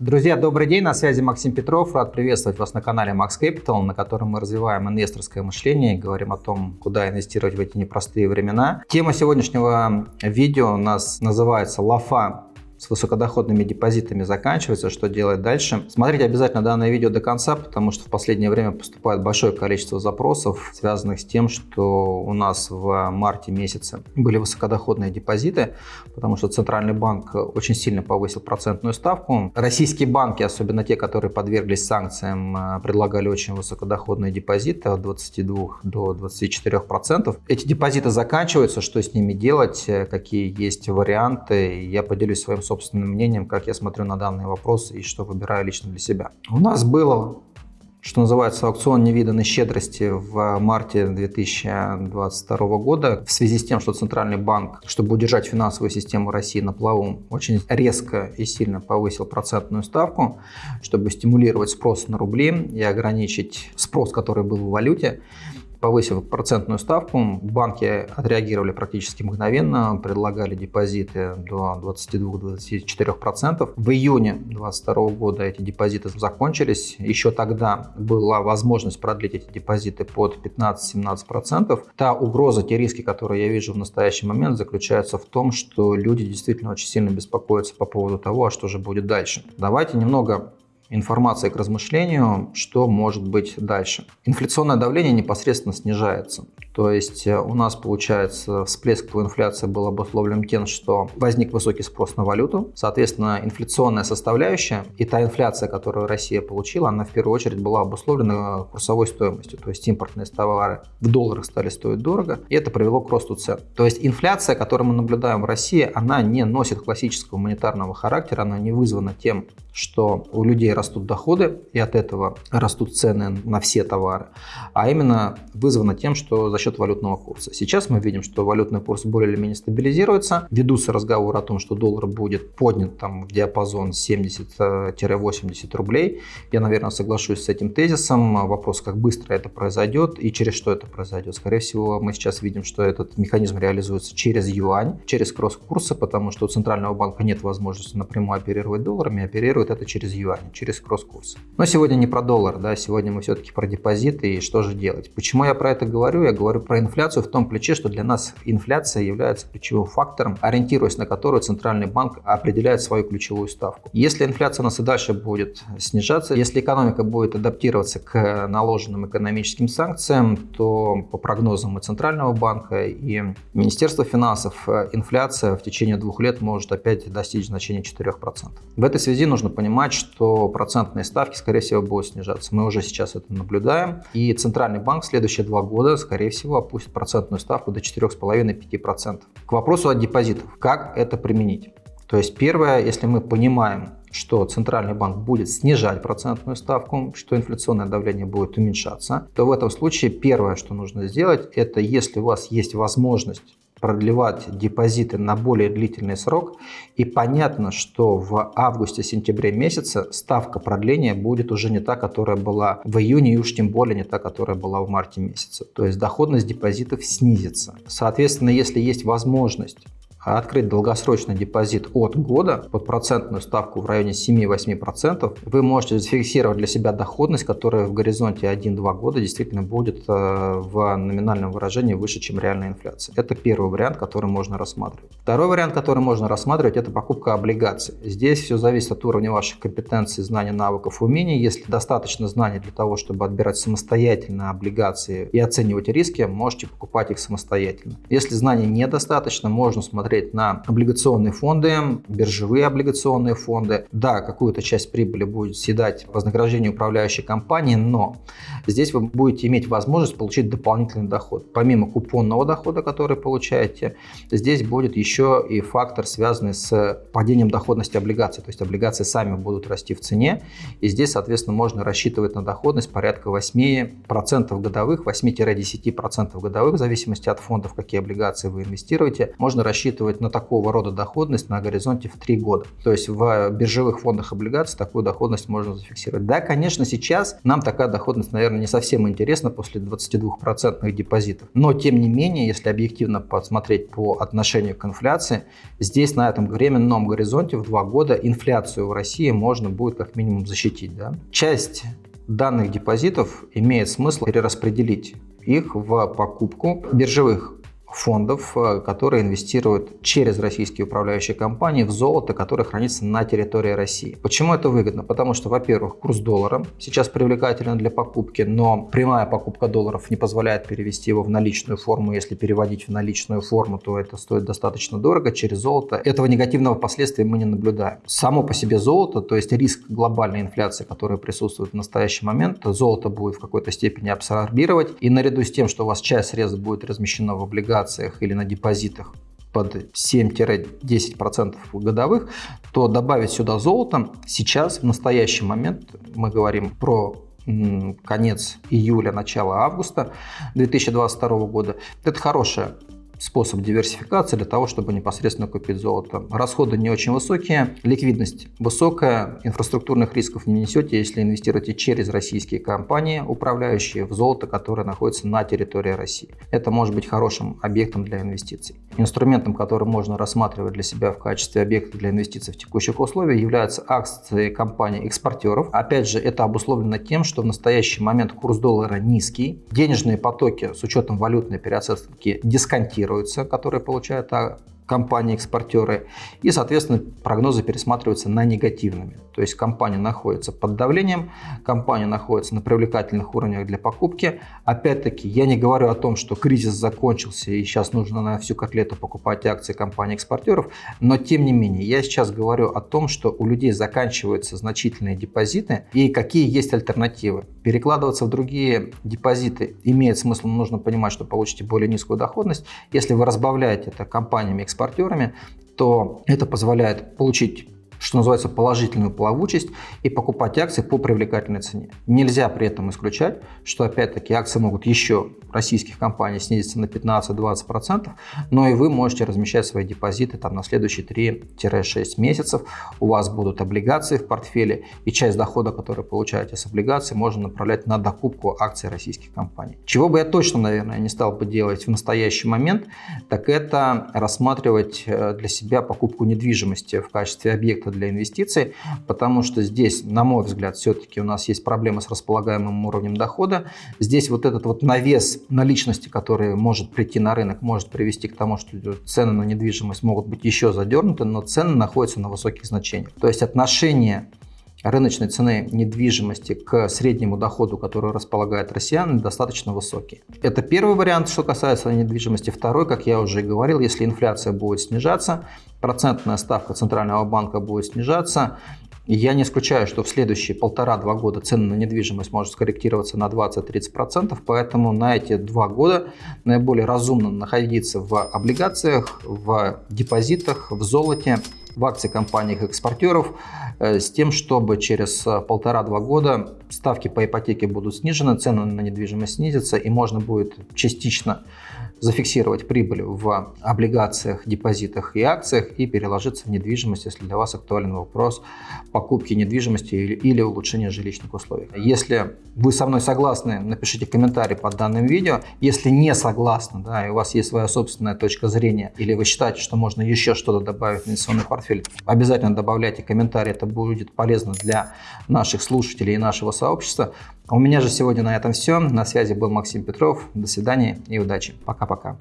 Друзья, добрый день, на связи Максим Петров. Рад приветствовать вас на канале Max Capital, на котором мы развиваем инвесторское мышление и говорим о том, куда инвестировать в эти непростые времена. Тема сегодняшнего видео у нас называется «Лафа с высокодоходными депозитами заканчивается, что делать дальше. Смотрите обязательно данное видео до конца, потому что в последнее время поступает большое количество запросов, связанных с тем, что у нас в марте месяце были высокодоходные депозиты, потому что Центральный банк очень сильно повысил процентную ставку. Российские банки, особенно те, которые подверглись санкциям, предлагали очень высокодоходные депозиты от 22 до 24 процентов. Эти депозиты заканчиваются, что с ними делать, какие есть варианты, я поделюсь своим собственным мнением, как я смотрю на данный вопрос и что выбираю лично для себя. У нас было что называется, аукцион невиданной щедрости в марте 2022 года в связи с тем, что Центральный банк, чтобы удержать финансовую систему России на плаву, очень резко и сильно повысил процентную ставку, чтобы стимулировать спрос на рубли и ограничить спрос, который был в валюте повысив процентную ставку, банки отреагировали практически мгновенно, предлагали депозиты до 22-24%. В июне 2022 года эти депозиты закончились. Еще тогда была возможность продлить эти депозиты под 15-17%. Та угроза, те риски, которые я вижу в настоящий момент, заключаются в том, что люди действительно очень сильно беспокоятся по поводу того, а что же будет дальше. Давайте немного информация к размышлению, что может быть дальше. Инфляционное давление непосредственно снижается. То есть э, у нас получается всплеск по инфляции был обусловлен тем, что возник высокий спрос на валюту. Соответственно, инфляционная составляющая и та инфляция, которую Россия получила, она в первую очередь была обусловлена курсовой стоимостью. То есть импортные товары в долларах стали стоить дорого, и это привело к росту цен. То есть инфляция, которую мы наблюдаем в России, она не носит классического монетарного характера, она не вызвана тем, что у людей растут доходы, и от этого растут цены на все товары, а именно вызвано тем, что за счет валютного курса. Сейчас мы видим, что валютный курс более или менее стабилизируется, ведутся разговоры о том, что доллар будет поднят там, в диапазон 70-80 рублей. Я, наверное, соглашусь с этим тезисом. Вопрос, как быстро это произойдет и через что это произойдет. Скорее всего, мы сейчас видим, что этот механизм реализуется через юань, через кросс-курсы, потому что у Центрального банка нет возможности напрямую оперировать долларами, оперирует это через юань, через кросс-курсы. Но сегодня не про доллар, да, сегодня мы все-таки про депозиты и что же делать. Почему я про это говорю? Я говорю про инфляцию в том ключе, что для нас инфляция является ключевым фактором, ориентируясь на который Центральный банк определяет свою ключевую ставку. Если инфляция у нас и дальше будет снижаться, если экономика будет адаптироваться к наложенным экономическим санкциям, то по прогнозам и Центрального банка, и Министерства финансов инфляция в течение двух лет может опять достичь значения 4%. В этой связи нужно понимать, что процентные ставки, скорее всего, будут снижаться. Мы уже сейчас это наблюдаем. И Центральный банк в следующие два года, скорее всего, опустит процентную ставку до 4,5-5%. К вопросу о депозитах. Как это применить? То есть первое, если мы понимаем, что Центральный банк будет снижать процентную ставку, что инфляционное давление будет уменьшаться, то в этом случае первое, что нужно сделать, это если у вас есть возможность продлевать депозиты на более длительный срок. И понятно, что в августе-сентябре месяце ставка продления будет уже не та, которая была в июне, и уж тем более не та, которая была в марте месяце. То есть доходность депозитов снизится. Соответственно, если есть возможность открыть долгосрочный депозит от года под процентную ставку в районе 7-8%, вы можете зафиксировать для себя доходность, которая в горизонте 1-2 года действительно будет э, в номинальном выражении выше, чем реальная инфляция. Это первый вариант, который можно рассматривать. Второй вариант, который можно рассматривать, это покупка облигаций. Здесь все зависит от уровня ваших компетенций, знаний, навыков, умений. Если достаточно знаний для того, чтобы отбирать самостоятельно облигации и оценивать риски, можете покупать их самостоятельно. Если знаний недостаточно, можно смотреть смотреть на облигационные фонды, биржевые облигационные фонды. Да, какую-то часть прибыли будет съедать вознаграждение управляющей компании, но здесь вы будете иметь возможность получить дополнительный доход. Помимо купонного дохода, который получаете, здесь будет еще и фактор, связанный с падением доходности облигаций. То есть облигации сами будут расти в цене, и здесь, соответственно, можно рассчитывать на доходность порядка 8% годовых, 8-10% годовых, в зависимости от фондов, какие облигации вы инвестируете. Можно рассчитывать рассчитывать на такого рода доходность на горизонте в 3 года. То есть в биржевых фондах облигаций такую доходность можно зафиксировать. Да, конечно, сейчас нам такая доходность, наверное, не совсем интересна после 22% депозитов. Но, тем не менее, если объективно посмотреть по отношению к инфляции, здесь на этом временном горизонте в 2 года инфляцию в России можно будет как минимум защитить. Да? Часть данных депозитов имеет смысл перераспределить их в покупку биржевых фондов, э, которые инвестируют через российские управляющие компании в золото, которое хранится на территории России. Почему это выгодно? Потому что, во-первых, курс доллара сейчас привлекателен для покупки, но прямая покупка долларов не позволяет перевести его в наличную форму. Если переводить в наличную форму, то это стоит достаточно дорого. Через золото этого негативного последствия мы не наблюдаем. Само по себе золото, то есть риск глобальной инфляции, которая присутствует в настоящий момент, золото будет в какой-то степени абсорбировать. И наряду с тем, что у вас часть средств будет размещена в облигациях, облигациях или на депозитах под 7-10% годовых, то добавить сюда золото сейчас, в настоящий момент, мы говорим про конец июля, начало августа 2022 года, это хорошая способ диверсификации для того, чтобы непосредственно купить золото. Расходы не очень высокие, ликвидность высокая, инфраструктурных рисков не несете, если инвестируете через российские компании, управляющие в золото, которое находится на территории России. Это может быть хорошим объектом для инвестиций. Инструментом, который можно рассматривать для себя в качестве объекта для инвестиций в текущих условиях, являются акции компаний-экспортеров. Опять же, это обусловлено тем, что в настоящий момент курс доллара низкий, денежные потоки с учетом валютной переоценки дисконтируются, фиксируются, которые получают компании-экспортеры, и, соответственно, прогнозы пересматриваются на негативными. То есть компания находится под давлением, компания находится на привлекательных уровнях для покупки. Опять-таки, я не говорю о том, что кризис закончился и сейчас нужно на всю котлету покупать акции компаний-экспортеров, но тем не менее, я сейчас говорю о том, что у людей заканчиваются значительные депозиты и какие есть альтернативы. Перекладываться в другие депозиты имеет смысл, нужно понимать, что получите более низкую доходность. Если вы разбавляете это компаниями-экспортерами, экспортерами, то это позволяет получить что называется, положительную плавучесть и покупать акции по привлекательной цене. Нельзя при этом исключать, что опять-таки акции могут еще российских компаний снизиться на 15-20%, но и вы можете размещать свои депозиты там на следующие 3-6 месяцев. У вас будут облигации в портфеле, и часть дохода, который получаете с облигаций, можно направлять на докупку акций российских компаний. Чего бы я точно, наверное, не стал бы делать в настоящий момент, так это рассматривать э, для себя покупку недвижимости в качестве объекта для инвестиций, потому что здесь, на мой взгляд, все-таки у нас есть проблема с располагаемым уровнем дохода. Здесь вот этот вот навес наличности, который может прийти на рынок, может привести к тому, что цены на недвижимость могут быть еще задернуты, но цены находятся на высоких значениях. То есть отношение рыночной цены недвижимости к среднему доходу, который располагает россияне, достаточно высокий. Это первый вариант, что касается недвижимости. Второй, как я уже говорил, если инфляция будет снижаться, процентная ставка Центрального банка будет снижаться, я не исключаю, что в следующие полтора-два года цены на недвижимость может скорректироваться на 20-30%, поэтому на эти два года наиболее разумно находиться в облигациях, в депозитах, в золоте, в акции компаний-экспортеров, э, с тем, чтобы через э, полтора-два года ставки по ипотеке будут снижены, цены на недвижимость снизятся и можно будет частично зафиксировать прибыль в облигациях, депозитах и акциях и переложиться в недвижимость, если для вас актуален вопрос покупки недвижимости или, или улучшения жилищных условий. Если вы со мной согласны, напишите комментарий под данным видео. Если не согласны, да, и у вас есть своя собственная точка зрения, или вы считаете, что можно еще что-то добавить в инвестиционный портфель, обязательно добавляйте комментарий, это будет полезно для наших слушателей и нашего сообщества. У меня же сегодня на этом все. На связи был Максим Петров. До свидания и удачи. Пока-пока.